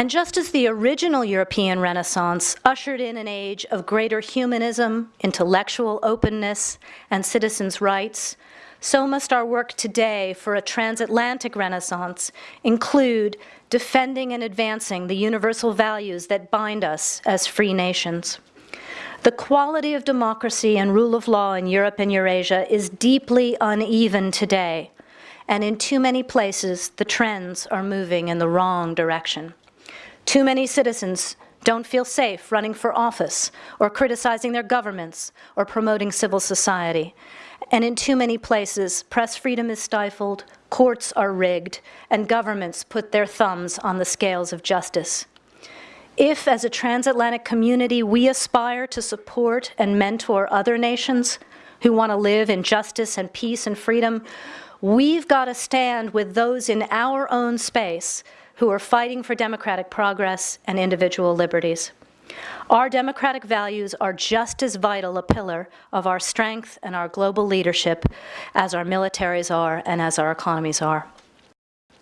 And just as the original European Renaissance ushered in an age of greater humanism, intellectual openness, and citizens' rights, so must our work today for a transatlantic renaissance include defending and advancing the universal values that bind us as free nations. The quality of democracy and rule of law in Europe and Eurasia is deeply uneven today, and in too many places, the trends are moving in the wrong direction. Too many citizens don't feel safe running for office or criticizing their governments or promoting civil society. And in too many places, press freedom is stifled, courts are rigged, and governments put their thumbs on the scales of justice. If, as a transatlantic community, we aspire to support and mentor other nations who want to live in justice and peace and freedom, we've got to stand with those in our own space who are fighting for democratic progress and individual liberties. Our democratic values are just as vital a pillar of our strength and our global leadership as our militaries are and as our economies are.